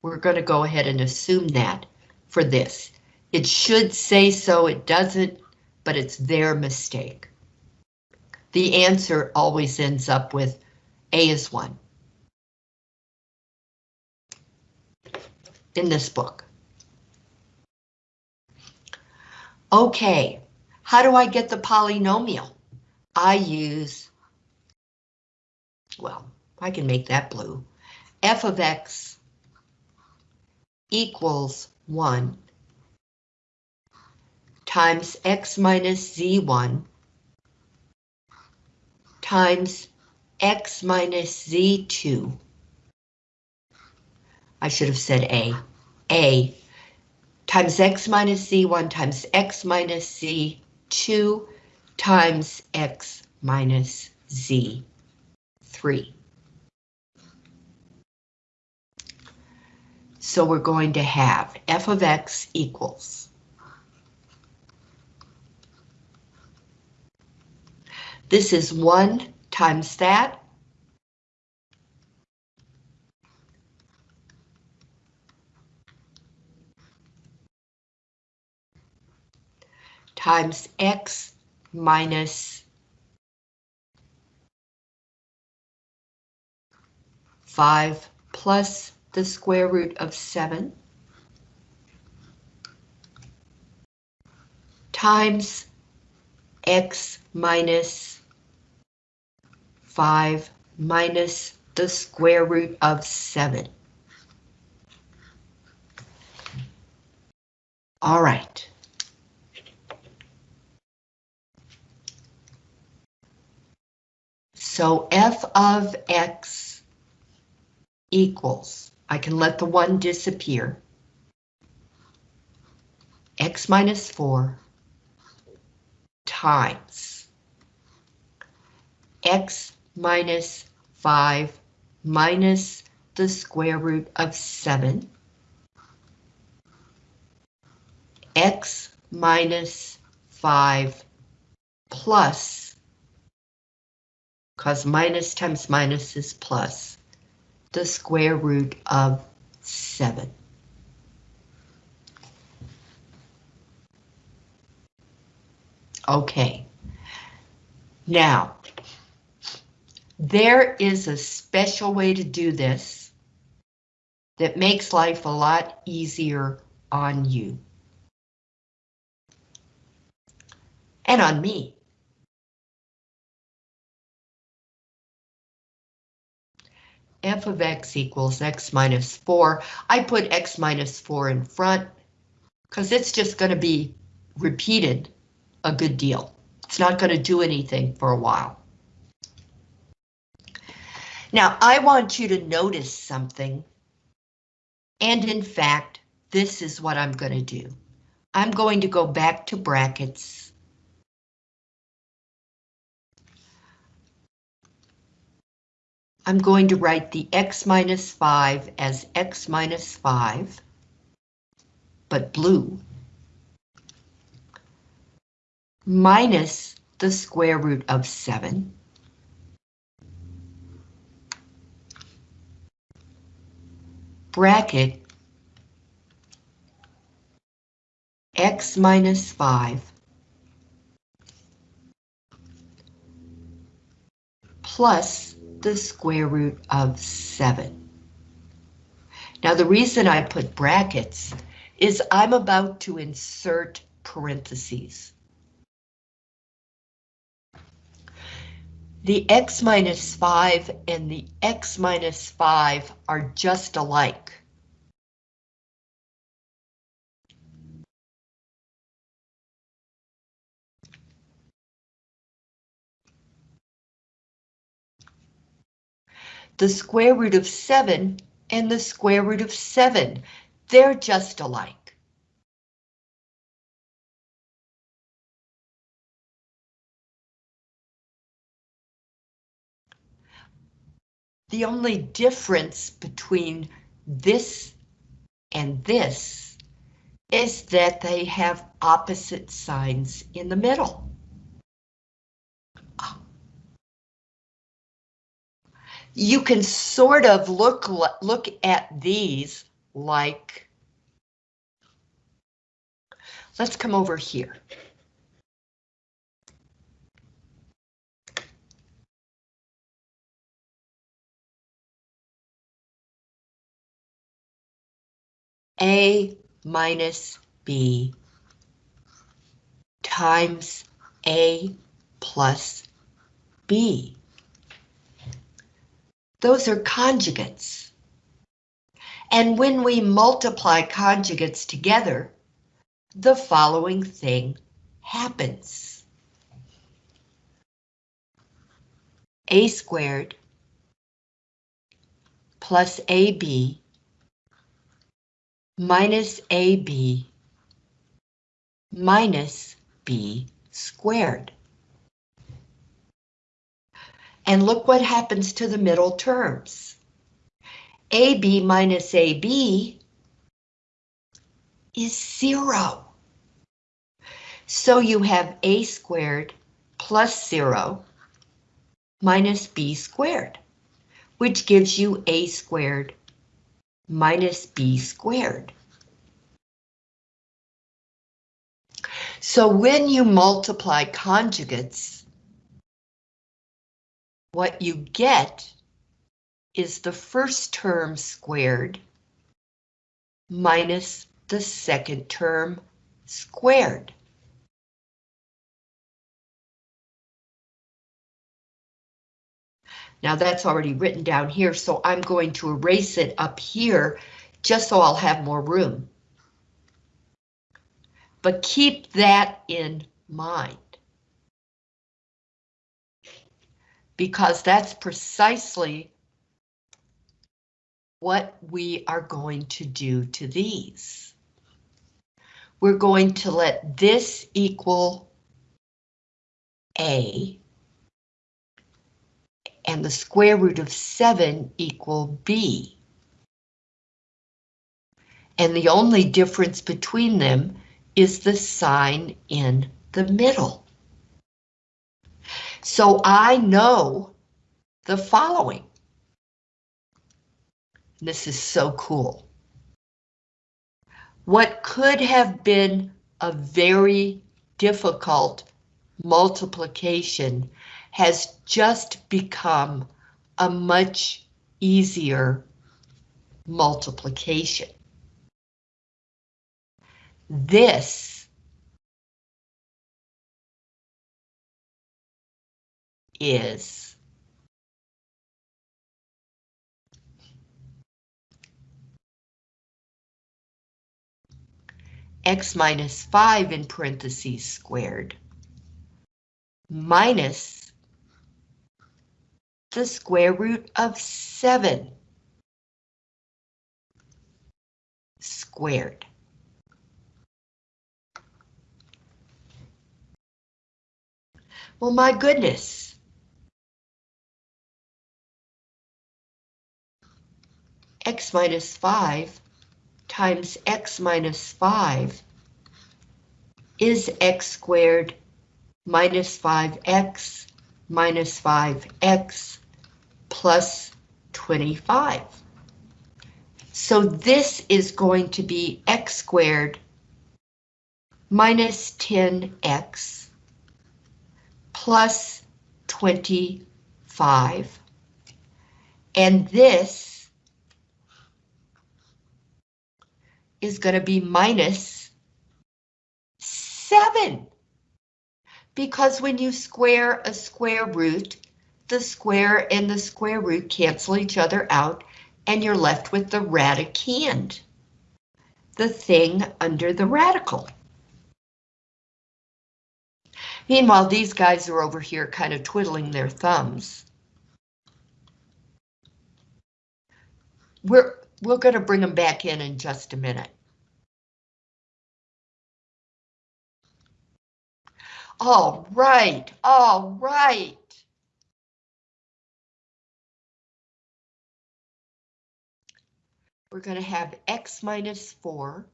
We're going to go ahead and assume that for this. It should say so, it doesn't, but it's their mistake. The answer always ends up with A is 1. In this book. Okay, how do I get the polynomial? I use, well, I can make that blue. f of x equals 1 times x minus z1 times x minus z2. I should have said a. a times x minus z1 times x minus z2 times x minus z3. So we're going to have f of x equals This is 1 times that. times x minus 5 plus the square root of 7 times x minus 5 minus the square root of 7. All right. So f of x equals, I can let the 1 disappear, x minus 4 times x minus 5 minus the square root of 7. x minus 5 plus, because minus times minus is plus, the square root of 7. Okay. Now, there is a special way to do this that makes life a lot easier on you. And on me. f of x equals x minus 4. I put x minus 4 in front because it's just going to be repeated a good deal. It's not going to do anything for a while. Now, I want you to notice something. And in fact, this is what I'm going to do. I'm going to go back to brackets. I'm going to write the x minus 5 as x minus 5, but blue, minus the square root of 7. Bracket x minus 5 plus the square root of 7. Now the reason I put brackets is I'm about to insert parentheses. The x minus 5 and the x minus 5 are just alike. The square root of 7 and the square root of 7, they're just alike. The only difference between this and this is that they have opposite signs in the middle. Ah. You can sort of look, look at these like, let's come over here. A minus B times A plus B. Those are conjugates. And when we multiply conjugates together, the following thing happens. A squared plus AB minus AB minus B squared. And look what happens to the middle terms. AB minus AB is zero. So you have A squared plus zero minus B squared, which gives you A squared minus B squared. So when you multiply conjugates, what you get is the first term squared minus the second term squared. Now that's already written down here, so I'm going to erase it up here just so I'll have more room. But keep that in mind. Because that's precisely what we are going to do to these. We're going to let this equal A and the square root of 7 equal B. And the only difference between them is the sign in the middle. So I know the following. This is so cool. What could have been a very difficult multiplication has just become a much easier multiplication. This is x minus 5 in parentheses squared minus the square root of 7 squared. Well, my goodness. x minus 5 times x minus 5 is x squared minus 5x minus 5x plus 25. So this is going to be x squared minus 10x plus 25. And this is going to be minus 7. Because when you square a square root, the square and the square root cancel each other out, and you're left with the radicand, the thing under the radical. Meanwhile, these guys are over here kind of twiddling their thumbs. We're, we're going to bring them back in in just a minute. All right, all right. We're going to have x minus 4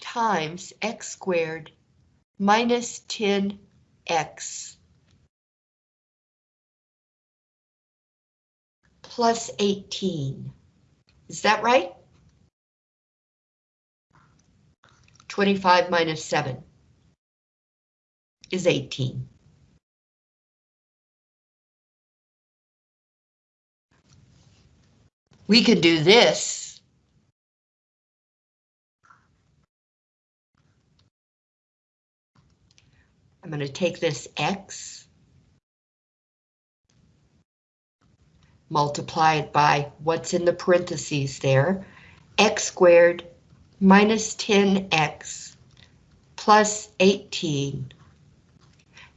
times x squared minus 10x plus 18. Is that right? 25 minus 7 is 18. We can do this I'm going to take this x, multiply it by what's in the parentheses there, x squared minus 10x plus 18,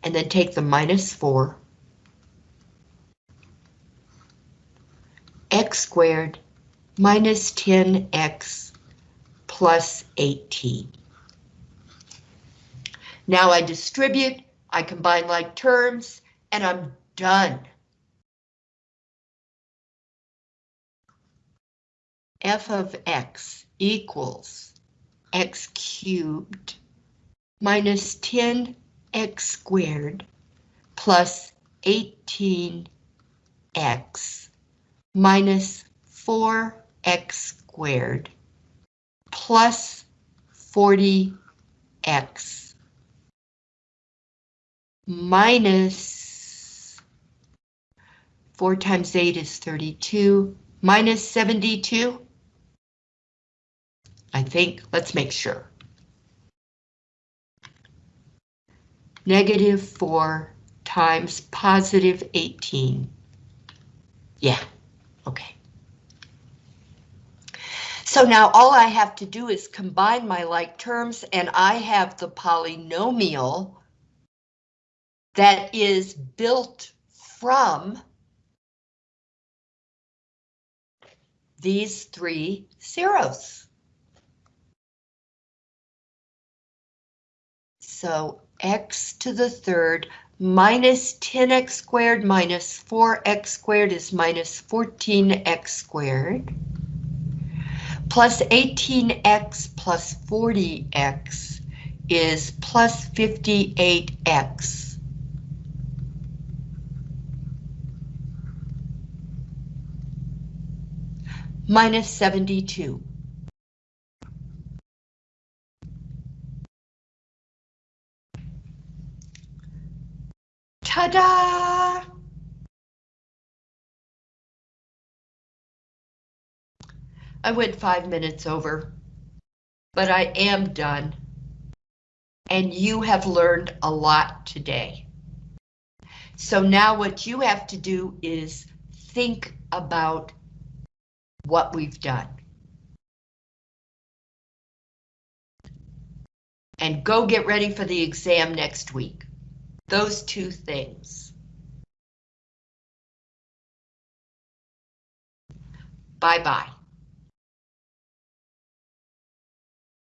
and then take the minus 4, x squared minus 10x plus 18. Now I distribute, I combine like terms, and I'm done. f of x equals x cubed minus 10x squared plus 18x minus 4x squared plus 40x minus 4 times 8 is 32, minus 72. I think, let's make sure. Negative 4 times positive 18. Yeah, okay. So now all I have to do is combine my like terms and I have the polynomial that is built from these three zeros. So x to the third minus 10x squared minus 4x squared is minus 14x squared plus 18x plus 40x is plus 58x. minus 72. Ta-da! I went five minutes over, but I am done. And you have learned a lot today. So now what you have to do is think about what we've done. And go get ready for the exam next week. Those two things. Bye-bye.